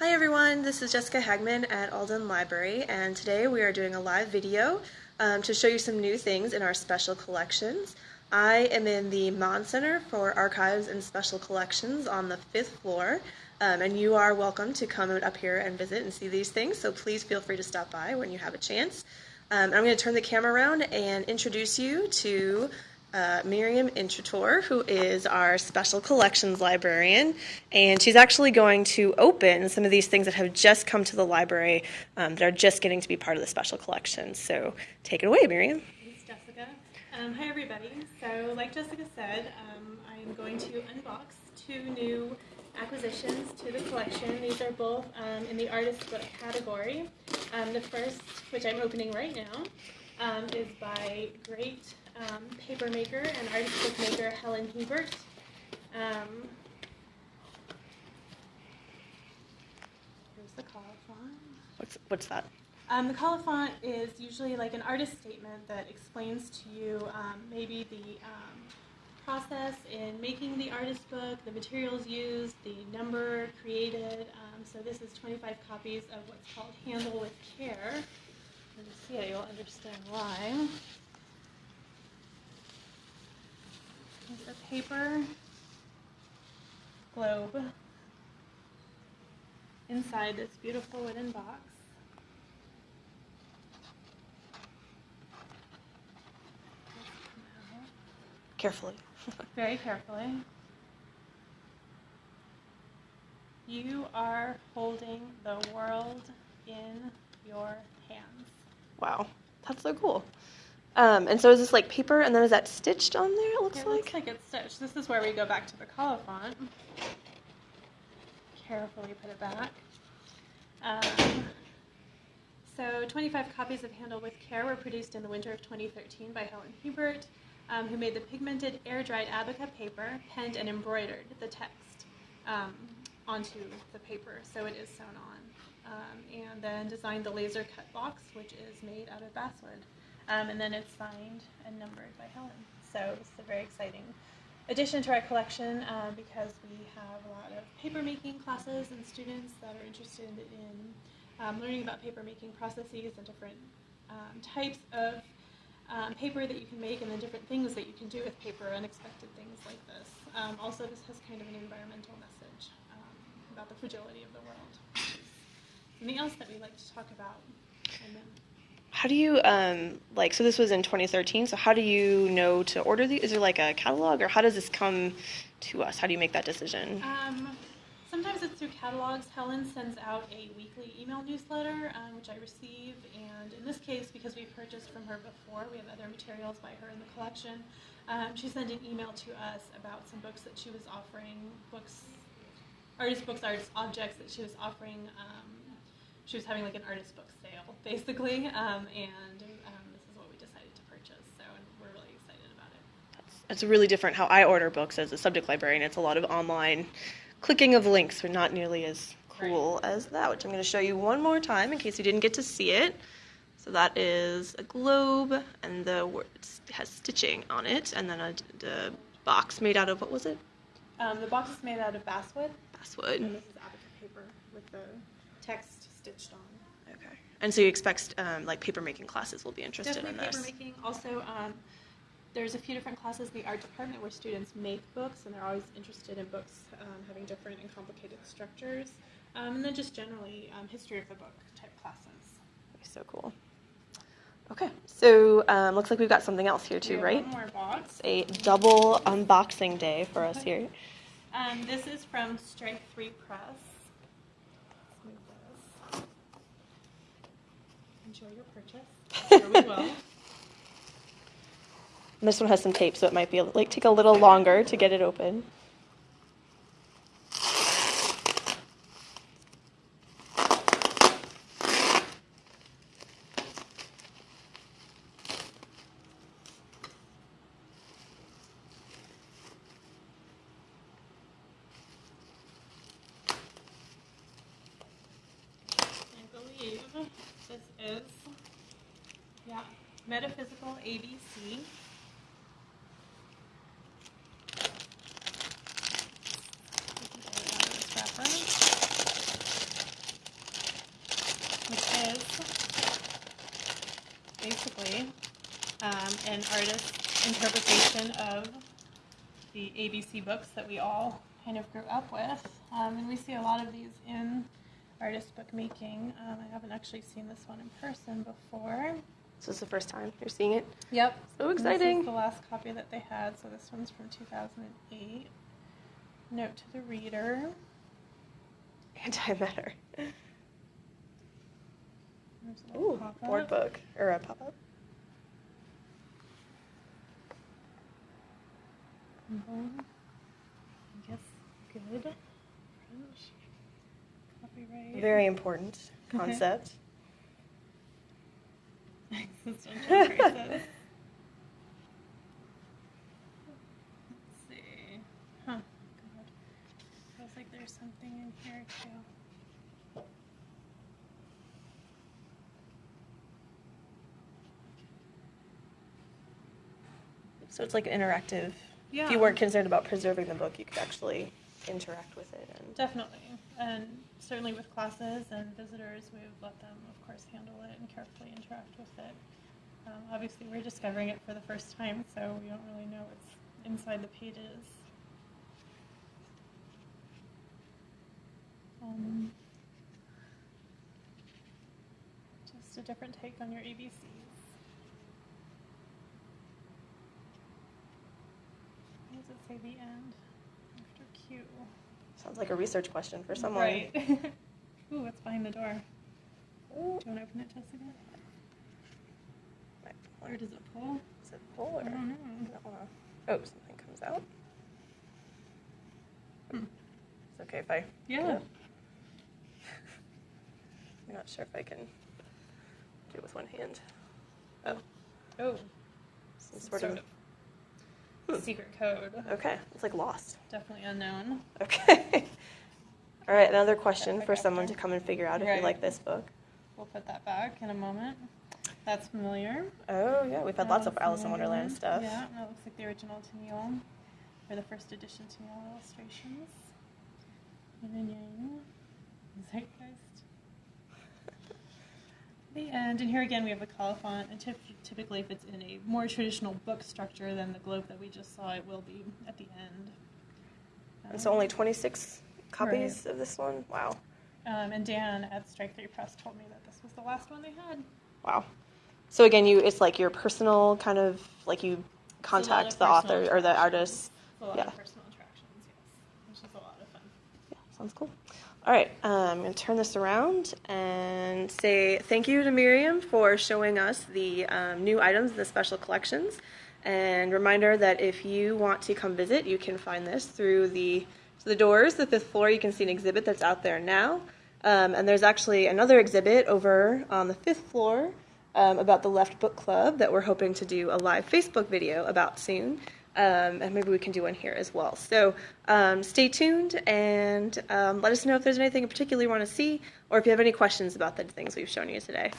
Hi everyone, this is Jessica Hagman at Alden Library and today we are doing a live video um, to show you some new things in our special collections. I am in the Mahn Center for Archives and Special Collections on the fifth floor um, and you are welcome to come up here and visit and see these things so please feel free to stop by when you have a chance. Um, I'm going to turn the camera around and introduce you to uh, Miriam Intrator, who is our special collections librarian, and she's actually going to open some of these things that have just come to the library um, that are just getting to be part of the special collections. So take it away, Miriam. Thanks, Jessica. Um, hi, everybody. So, like Jessica said, um, I'm going to unbox two new acquisitions to the collection. These are both um, in the artist book category. Um, the first, which I'm opening right now, um, is by great um, paper maker and artist maker Helen Hiebert. Um, here's the colophon. What's, what's that? Um, the colophon is usually like an artist statement that explains to you um, maybe the um, process in making the artist book, the materials used, the number created. Um, so this is 25 copies of what's called Handle with Care. When you see it, you'll understand why. Here's a paper globe inside this beautiful wooden box. Carefully. Very carefully. You are holding the world in your hands. Wow, that's so cool. Um, and so is this like paper, and then is that stitched on there? It looks It like. looks like it's stitched. This is where we go back to the colophon. Carefully put it back. Um, so 25 copies of Handle with Care were produced in the winter of 2013 by Helen Hiebert, um, who made the pigmented air-dried abaca paper, penned and embroidered the text um, onto the paper, so it is sewn on. Um, and then designed the laser cut box, which is made out of basswood. Um, and then it's signed and numbered by Helen. So it's a very exciting addition to our collection uh, because we have a lot of papermaking classes and students that are interested in um, learning about papermaking processes and different um, types of um, paper that you can make and the different things that you can do with paper, unexpected things like this. Um, also, this has kind of an environmental message um, about the fragility of the world. Something else that we like to talk about. How do you um, like? So this was in 2013. So how do you know to order these? Is there like a catalog, or how does this come to us? How do you make that decision? Um, sometimes it's through catalogs. Helen sends out a weekly email newsletter, um, which I receive. And in this case, because we purchased from her before, we have other materials by her in the collection. Um, she sent an email to us about some books that she was offering, books, artist books, artist objects that she was offering. She was having like an artist book sale, basically. Um, and um, this is what we decided to purchase. So and we're really excited about it. It's really different how I order books as a subject librarian. It's a lot of online clicking of links, but not nearly as cool as that, which I'm going to show you one more time in case you didn't get to see it. So that is a globe, and the words has stitching on it, and then a, the box made out of what was it? Um, the box is made out of basswood. Basswood. And this is abaca paper with the text stitched on. Okay. And so you expect um, like paper making classes will be interested Definitely in paper this. making. Also, um, there's a few different classes in the art department where students make books, and they're always interested in books um, having different and complicated structures. Um, and then just generally um, history of the book type classes. So cool. Okay, so um, looks like we've got something else here too, right? One more box. It's a double unboxing day for us here. Um, this is from Strike Three Press. Let's move this. Enjoy your purchase. Sure we will. This one has some tape, so it might be like take a little longer to get it open. I believe this is, yeah, Metaphysical ABC. Which is basically um, an artist's interpretation of the ABC books that we all kind of grew up with. Um, and we see a lot of these in artist bookmaking. Um, I haven't actually seen this one in person before. This is the first time you're seeing it. Yep. So exciting. is the last copy that they had, so this one's from 2008. Note to the reader. Antimatter. There's a little Ooh, pop-up. board book or a pop up. Mhm. I guess good. French. Copyright. Very important concept. Existential crisis. Let's see. Huh. God. Feels like there's something in here too. So it's like an interactive. If you weren't concerned about preserving the book, you could actually interact with it. And Definitely. And certainly with classes and visitors, we would let them, of course, handle it and carefully interact with it. Um, obviously, we're discovering it for the first time, so we don't really know what's inside the pages. Um, just a different take on your ABCs. Why does it say the end after Q? Sounds like a research question for someone. Right. Ooh, what's behind the door? Do you want to open it, Jessica? Or does it pull? Is it full or? I don't know. Wanna- Oh, something comes out. Hmm. It's okay if I. Yeah. I'm not sure if I can do it with one hand. Oh, Oh, some sort, sort of. of. secret code. Okay, it's like lost. Definitely unknown. Okay. All right, another question for someone to come and figure out if you Right. like this book. We'll put that back in a moment. That's familiar. Oh yeah, we've had lots of Alice Alice in Wonderland stuff. Yeah, that looks like the original Tenniel, um, or the first edition Tenniel illustrations. And Yang, Zeitgeist. The and here again we have a colophon, and typically if it's in a more traditional book structure than the globe that we just saw, it will be at the end. And so Um, only 26 copies of this one. Wow, Um, and Dan at Strike Three Press told me that this was the last one they had. wow. So again, you it's like your personal kind of like you It's a lot contact the author or the artist. A lot Yeah. of personal attractions, yes, which is a lot of fun. Yeah, sounds cool. All right, um, I'm going to turn this around and say thank you to Miriam for showing us the um, new items in the special collections. And reminder that if you want to come visit, you can find this through the the doors, the fifth floor. You can see an exhibit that's out there now. Um, and there's actually another exhibit over on the fifth floor um, about the Left Book Club that we're hoping to do a live Facebook video about soon. Um, and maybe we can do one here as well. So um, stay tuned and um, let us know if there's anything in particular you want to see or if you have any questions about the things we've shown you today.